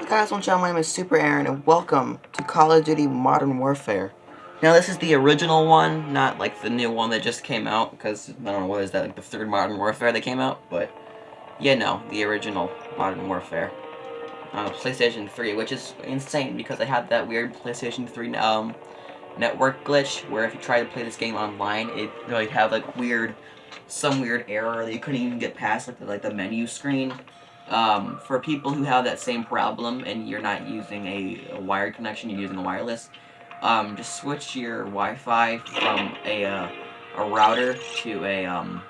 Hey guys, what's up? My name is Super Aaron, and welcome to Call of Duty Modern Warfare. Now, this is the original one, not like the new one that just came out, because, I don't know, what is that, like the third Modern Warfare that came out? But, yeah, no, the original Modern Warfare. Uh, PlayStation 3, which is insane, because I had that weird PlayStation 3, um, network glitch, where if you try to play this game online, it would have, like, weird, some weird error that you couldn't even get past, like the, like, the menu screen. Um, for people who have that same problem and you're not using a, a wired connection, you're using a wireless, um, just switch your Wi-Fi from a, uh, a router to a, um,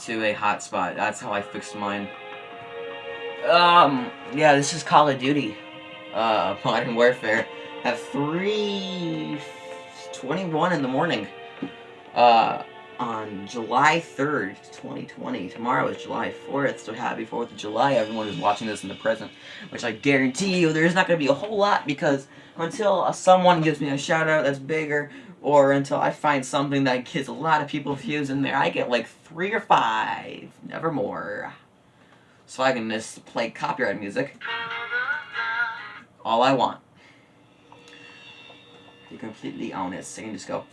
to a hotspot. That's how I fixed mine. Um, yeah, this is Call of Duty, uh, Modern Warfare, at 3.21 in the morning, uh, on July 3rd, 2020. Tomorrow is July 4th, so happy 4th of July, everyone who's watching this in the present. Which I guarantee you, there's not going to be a whole lot, because until someone gives me a shout-out that's bigger, or until I find something that gets a lot of people views in there, I get like three or five, never more. So I can just play copyright music. All I want. You completely so you can just go.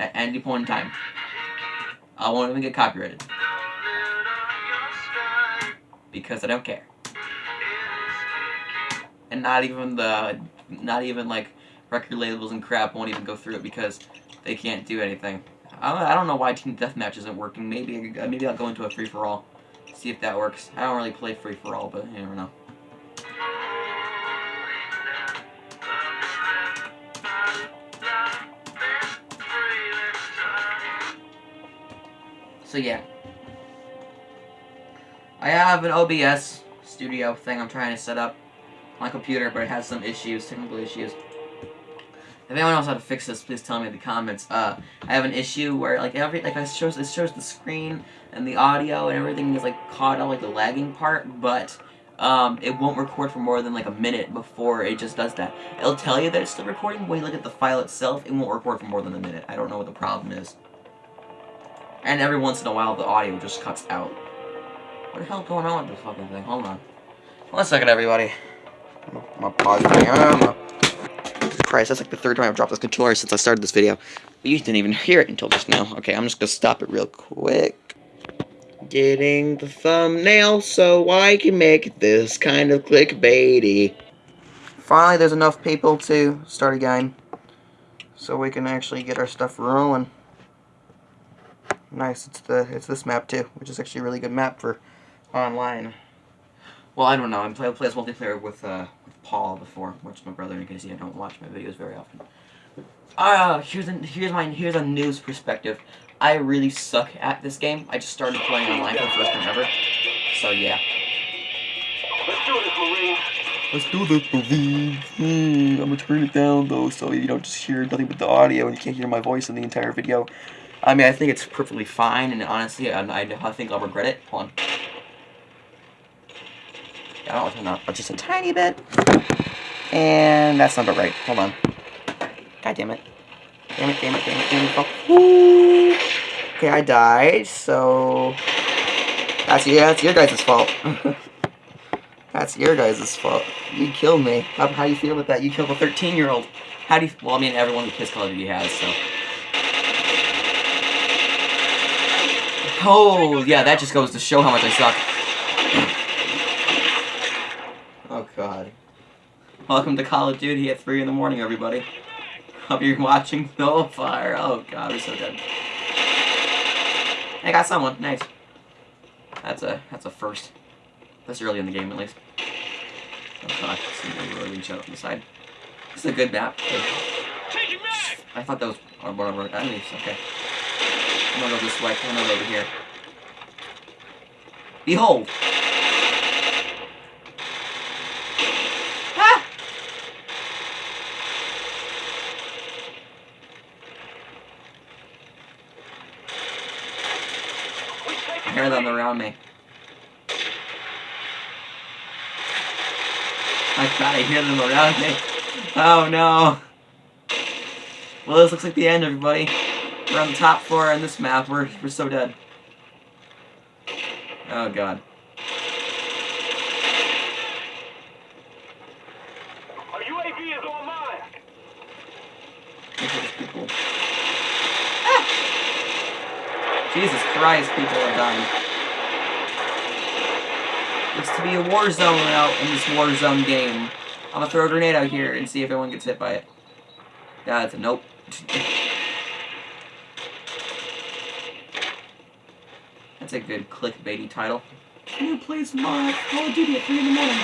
At any point in time. I won't even get copyrighted. Because I don't care. And not even the, not even like record labels and crap won't even go through it because they can't do anything. I don't know why Team Deathmatch isn't working. Maybe maybe I'll go into a free-for-all. See if that works. I don't really play free-for-all, but you never know. So yeah. I have an OBS studio thing I'm trying to set up my computer, but it has some issues, technical issues. If anyone knows how to fix this, please tell me in the comments. Uh, I have an issue where like every like it shows it shows the screen and the audio and everything is like caught on like the lagging part, but um, it won't record for more than like a minute before it just does that. It'll tell you that it's still recording, but when you look at the file itself, it won't record for more than a minute. I don't know what the problem is. And every once in a while, the audio just cuts out. What the hell going on with this fucking thing? Hold on. One second, everybody. I'm gonna pause Christ, that's like the third time I've dropped this controller since I started this video. You didn't even hear it until just now. Okay, I'm just gonna stop it real quick. Getting the thumbnail so I can make this kind of clickbaity. Finally, there's enough people to start again. So we can actually get our stuff rolling. Nice, it's the it's this map too, which is actually a really good map for online. Well, I don't know. I play plays multiplayer with uh with Paul before, which is my brother. In case you don't watch my videos very often. Ah, uh, here's a, here's my here's a news perspective. I really suck at this game. I just started playing online for the first time ever. So yeah. Let's do this, Marine. Let's do this, Marine. Mm, I'm gonna turn it down though, so you don't just hear nothing but the audio and you can't hear my voice in the entire video. I mean, I think it's perfectly fine, and honestly, I, I think I'll regret it. Hold on. Yeah, I'll turn up just a tiny bit. And that's not right. Hold on. God damn it. Damn it, damn it, damn it, damn it. Oh. Okay, I died, so... That's, yeah, that's your guys' fault. that's your guys' fault. You killed me. How, how do you feel about that? You killed a 13-year-old. How do you... Well, I mean, everyone who plays Call of Duty has, so... Oh, yeah, that just goes to show how much I suck. Oh, God. Welcome to Call of Duty at 3 in the morning, everybody. Hope you're watching No Fire. Oh, God, we're so dead. I got someone. Nice. That's a that's a first. That's early in the game, at least. Oh, God. Somebody really reach out on the side. This is a good map. I thought that was one of our enemies. Okay. I'm gonna go this way. Gonna go over here. Behold! Ah! I hear them around me. I thought I hear them around me. Oh no. Well, this looks like the end, everybody. We're on the top floor in this map. We're, we're so dead. Oh, God. Our UAV is online. Look at these people. Ah! Jesus Christ, people are dying. Looks to be a war zone out in this war zone game. I'm gonna throw a grenade out here and see if anyone gets hit by it. That's a nope. That's a good clickbaity title. Can you please mod Call of Duty at 3 in the morning?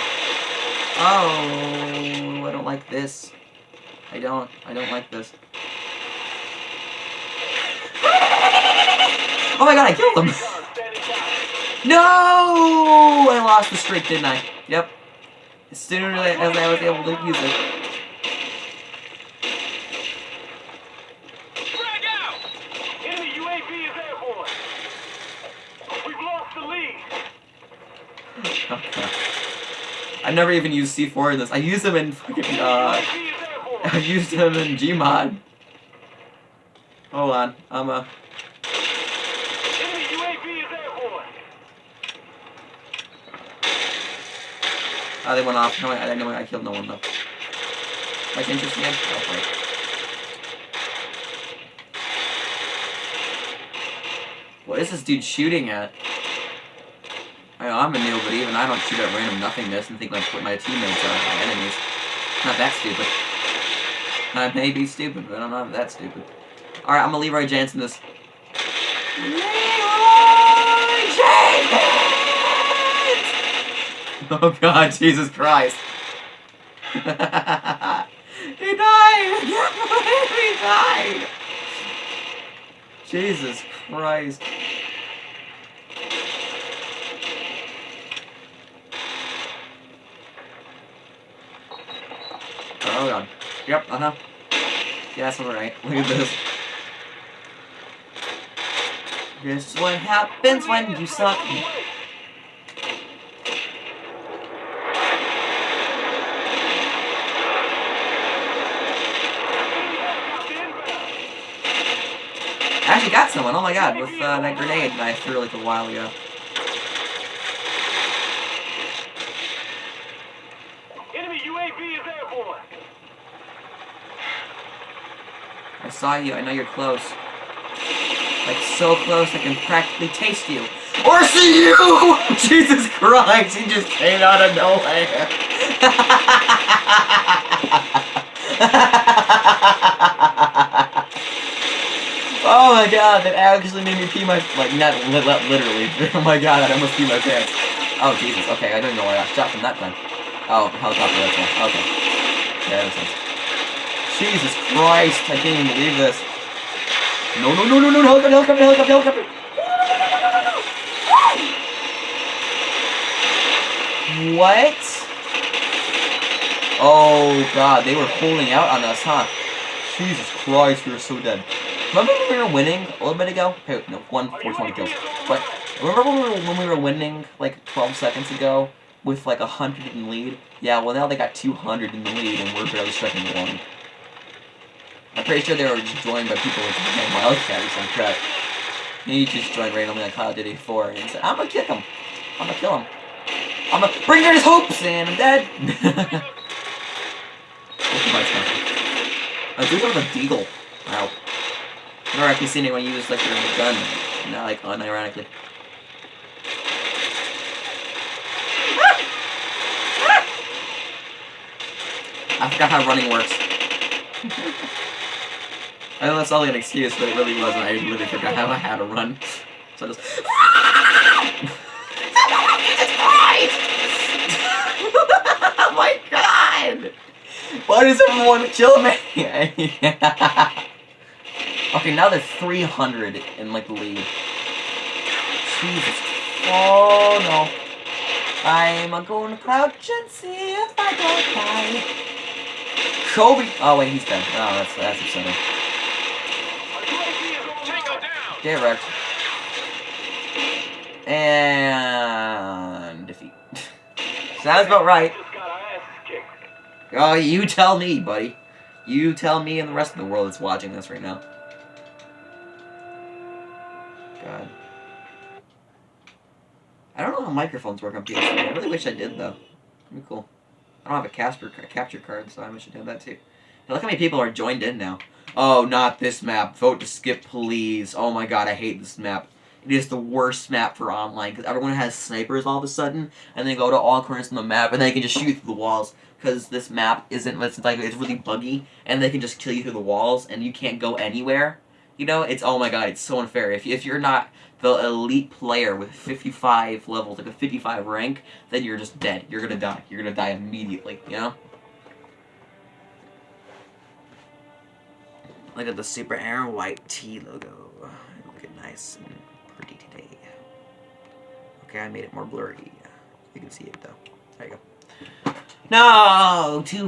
Oh, I don't like this. I don't. I don't like this. Oh my god, I killed him! Gun standing by. No! I lost the streak, didn't I? Yep. As soon as I was able to use it. Frag out! Enemy UAV is airborne. We've lost the lead. Okay. I never even used C4 in this. I used them in fucking, uh. I used them in Gmod. Hold on, I'm airborne. Oh, they went off. No, I, I know I killed no one though. Like interesting? Oh. What is this dude shooting at? I know, I'm a noob, but even I don't shoot at random nothingness and think like what my teammates are my enemies. Not that stupid. I may be stupid, but I'm not that stupid. Alright, I'm gonna Leroy Jenkins this. Leroy Jenkins! Oh god, Jesus Christ. he died! He died! Jesus Christ. Oh god. Yep, uh-huh. Yes, I'm right. Look at this. This is what happens when you suck. I actually got someone, oh my god, with uh, that grenade that I threw like a while ago. Enemy UAV is airborne. I saw you, I know you're close. Like so close I can practically taste you. Or see you! Jesus Christ, he just came out of nowhere. oh my god, that actually made me pee my like not li li- literally. oh my god, I almost pee my pants. Oh Jesus, okay, I don't know where I shot from that time. Oh, helicopter, that's one. Okay. Yeah, that makes sense. Jesus Christ, I can't even believe this. No, no, no, no, no, helicopter, helicopter, helicopter, helicopter. What? Oh god, they were pulling out on us, huh? Jesus Christ, we were so dead. Remember when we were winning a little bit ago? Hey, no, one, 420 kills. But remember when we were, when we were winning like 12 seconds ago with like 100 in the lead? Yeah, well now they got 200 in the lead and we're barely striking one. I'm pretty sure they were joined by people with the name Wildcat or some crap. He just joined randomly on Call of Duty 4 and said, I'm gonna kick him. I'm gonna kill him. I'm gonna bring down his hopes and I'm dead. I do have a deagle. Wow. I've never actually seen anyone use like their gun, not like unironically. I forgot how running works. I know that's only an excuse, but it really wasn't. I literally forgot how I had to run. So I just. oh my god! Why does everyone kill me? okay, now they're 300 in like the lead. Jesus. Oh no. I'm going to crouch and see if I don't die. Kobe. Oh wait, he's dead. Oh, that's that's upsetting. Wrecked. And defeat. Sounds about right. Oh, you tell me, buddy. You tell me and the rest of the world that's watching this right now. God. I don't know how microphones work on PS4. I really wish I did, though. That'd be cool. I don't have a Casper a capture card, so I should have that too. Look how many people are joined in now. Oh, not this map. Vote to skip, please. Oh my god, I hate this map. It is the worst map for online because everyone has snipers all of a sudden, and they go to all corners on the map, and they can just shoot through the walls because this map isn't. It's like it's really buggy, and they can just kill you through the walls, and you can't go anywhere. You know, it's oh my god, it's so unfair. If if you're not the elite player with 55 levels, like a 55 rank, then you're just dead. You're gonna die. You're gonna die immediately. You know. Look at the Super Aaron White T logo. Looking nice and pretty today. Okay, I made it more blurry. You can see it though. There you go. No, too